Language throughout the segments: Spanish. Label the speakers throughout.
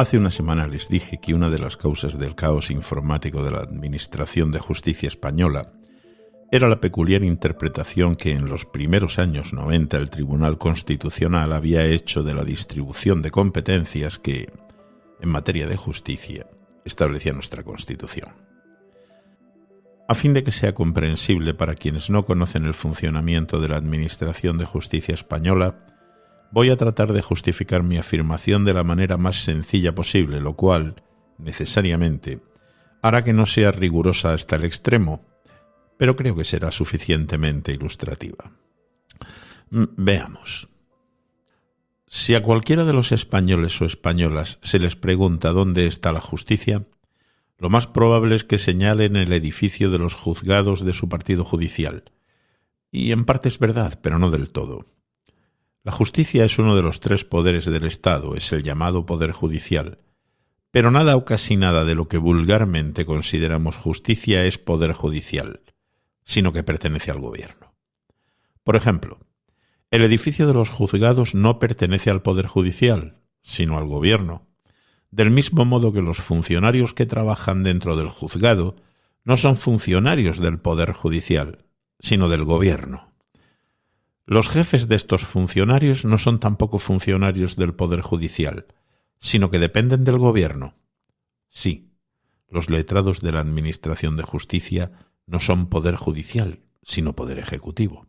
Speaker 1: Hace una semana les dije que una de las causas del caos informático de la Administración de Justicia española era la peculiar interpretación que en los primeros años 90 el Tribunal Constitucional había hecho de la distribución de competencias que, en materia de justicia, establecía nuestra Constitución. A fin de que sea comprensible para quienes no conocen el funcionamiento de la Administración de Justicia española, voy a tratar de justificar mi afirmación de la manera más sencilla posible, lo cual, necesariamente, hará que no sea rigurosa hasta el extremo, pero creo que será suficientemente ilustrativa. Mm, veamos. Si a cualquiera de los españoles o españolas se les pregunta dónde está la justicia, lo más probable es que señalen el edificio de los juzgados de su partido judicial. Y en parte es verdad, pero no del todo. La justicia es uno de los tres poderes del Estado, es el llamado poder judicial. Pero nada o casi nada de lo que vulgarmente consideramos justicia es poder judicial, sino que pertenece al gobierno. Por ejemplo, el edificio de los juzgados no pertenece al poder judicial, sino al gobierno del mismo modo que los funcionarios que trabajan dentro del juzgado no son funcionarios del Poder Judicial, sino del Gobierno. Los jefes de estos funcionarios no son tampoco funcionarios del Poder Judicial, sino que dependen del Gobierno. Sí, los letrados de la Administración de Justicia no son Poder Judicial, sino Poder Ejecutivo.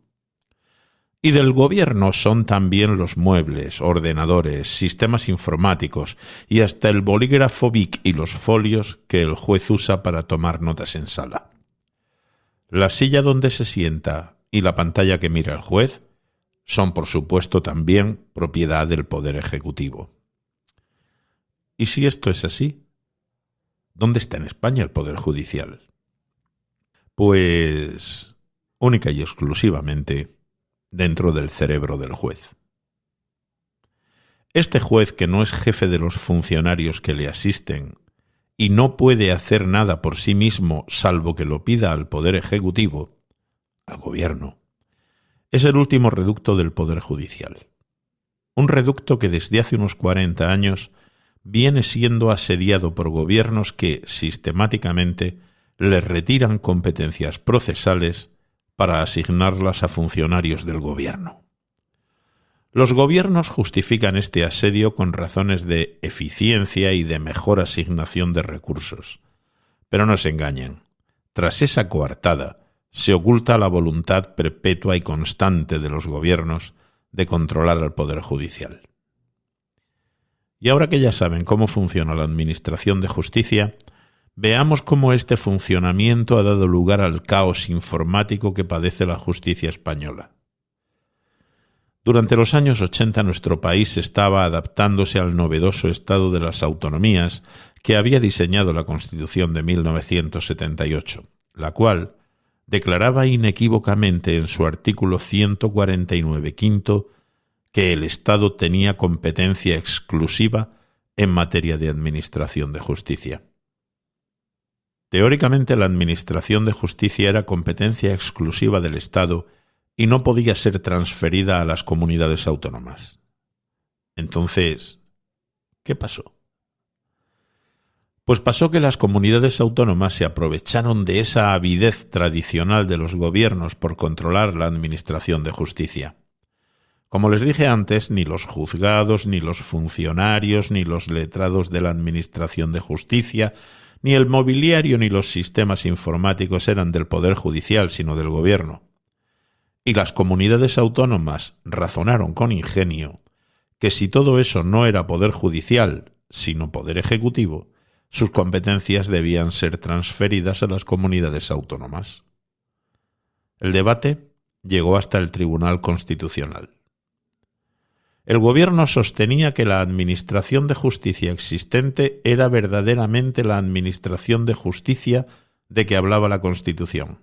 Speaker 1: Y del gobierno son también los muebles, ordenadores, sistemas informáticos y hasta el bolígrafo BIC y los folios que el juez usa para tomar notas en sala. La silla donde se sienta y la pantalla que mira el juez son, por supuesto, también propiedad del Poder Ejecutivo. ¿Y si esto es así? ¿Dónde está en España el Poder Judicial? Pues única y exclusivamente dentro del cerebro del juez. Este juez, que no es jefe de los funcionarios que le asisten y no puede hacer nada por sí mismo salvo que lo pida al Poder Ejecutivo, al Gobierno, es el último reducto del Poder Judicial. Un reducto que desde hace unos 40 años viene siendo asediado por gobiernos que sistemáticamente le retiran competencias procesales para asignarlas a funcionarios del gobierno. Los gobiernos justifican este asedio con razones de eficiencia y de mejor asignación de recursos. Pero no se engañen. Tras esa coartada se oculta la voluntad perpetua y constante de los gobiernos de controlar al Poder Judicial. Y ahora que ya saben cómo funciona la Administración de Justicia, Veamos cómo este funcionamiento ha dado lugar al caos informático que padece la justicia española. Durante los años 80 nuestro país estaba adaptándose al novedoso estado de las autonomías que había diseñado la Constitución de 1978, la cual declaraba inequívocamente en su artículo 149 quinto que el Estado tenía competencia exclusiva en materia de administración de justicia. Teóricamente la Administración de Justicia era competencia exclusiva del Estado y no podía ser transferida a las comunidades autónomas. Entonces, ¿qué pasó? Pues pasó que las comunidades autónomas se aprovecharon de esa avidez tradicional de los gobiernos por controlar la Administración de Justicia. Como les dije antes, ni los juzgados, ni los funcionarios, ni los letrados de la Administración de Justicia, ni el mobiliario ni los sistemas informáticos eran del Poder Judicial, sino del Gobierno. Y las comunidades autónomas razonaron con ingenio que si todo eso no era Poder Judicial, sino Poder Ejecutivo, sus competencias debían ser transferidas a las comunidades autónomas. El debate llegó hasta el Tribunal Constitucional. El gobierno sostenía que la Administración de Justicia existente era verdaderamente la Administración de Justicia de que hablaba la Constitución.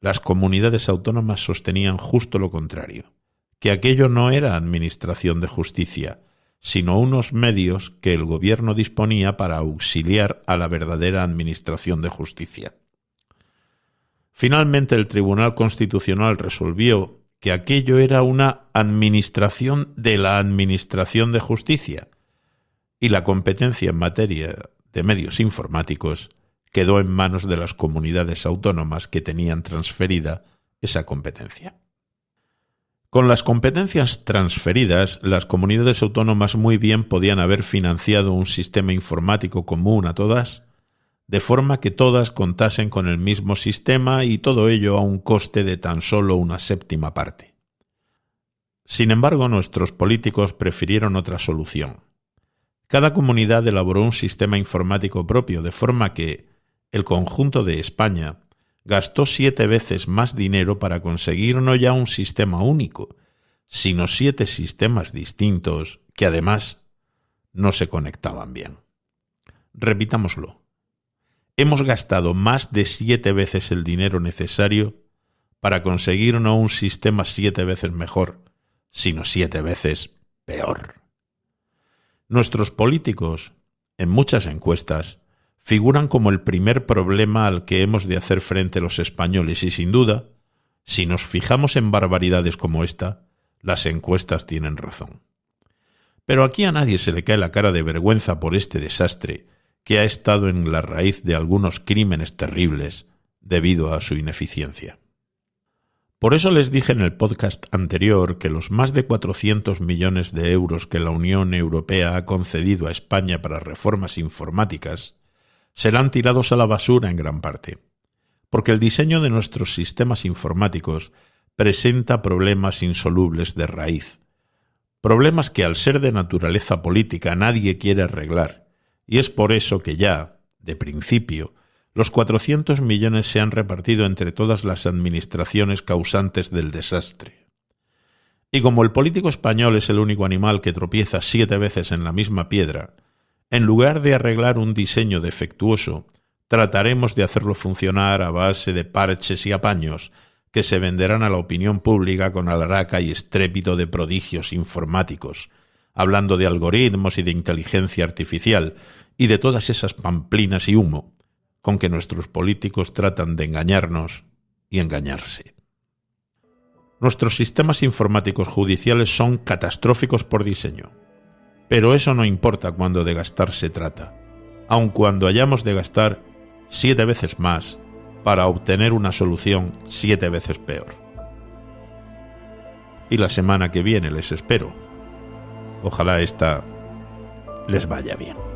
Speaker 1: Las comunidades autónomas sostenían justo lo contrario, que aquello no era Administración de Justicia, sino unos medios que el gobierno disponía para auxiliar a la verdadera Administración de Justicia. Finalmente el Tribunal Constitucional resolvió que aquello era una administración de la Administración de Justicia, y la competencia en materia de medios informáticos quedó en manos de las comunidades autónomas que tenían transferida esa competencia. Con las competencias transferidas, las comunidades autónomas muy bien podían haber financiado un sistema informático común a todas, de forma que todas contasen con el mismo sistema y todo ello a un coste de tan solo una séptima parte. Sin embargo, nuestros políticos prefirieron otra solución. Cada comunidad elaboró un sistema informático propio, de forma que el conjunto de España gastó siete veces más dinero para conseguir no ya un sistema único, sino siete sistemas distintos que además no se conectaban bien. Repitámoslo. Hemos gastado más de siete veces el dinero necesario para conseguir no un sistema siete veces mejor, sino siete veces peor. Nuestros políticos, en muchas encuestas, figuran como el primer problema al que hemos de hacer frente los españoles y sin duda, si nos fijamos en barbaridades como esta, las encuestas tienen razón. Pero aquí a nadie se le cae la cara de vergüenza por este desastre que ha estado en la raíz de algunos crímenes terribles debido a su ineficiencia. Por eso les dije en el podcast anterior que los más de 400 millones de euros que la Unión Europea ha concedido a España para reformas informáticas serán tirados a la basura en gran parte, porque el diseño de nuestros sistemas informáticos presenta problemas insolubles de raíz, problemas que al ser de naturaleza política nadie quiere arreglar, y es por eso que ya, de principio, los 400 millones se han repartido entre todas las administraciones causantes del desastre. Y como el político español es el único animal que tropieza siete veces en la misma piedra, en lugar de arreglar un diseño defectuoso, trataremos de hacerlo funcionar a base de parches y apaños que se venderán a la opinión pública con alaraca y estrépito de prodigios informáticos, hablando de algoritmos y de inteligencia artificial y de todas esas pamplinas y humo con que nuestros políticos tratan de engañarnos y engañarse. Nuestros sistemas informáticos judiciales son catastróficos por diseño. Pero eso no importa cuando de gastar se trata, aun cuando hayamos de gastar siete veces más para obtener una solución siete veces peor. Y la semana que viene les espero. Ojalá esta les vaya bien.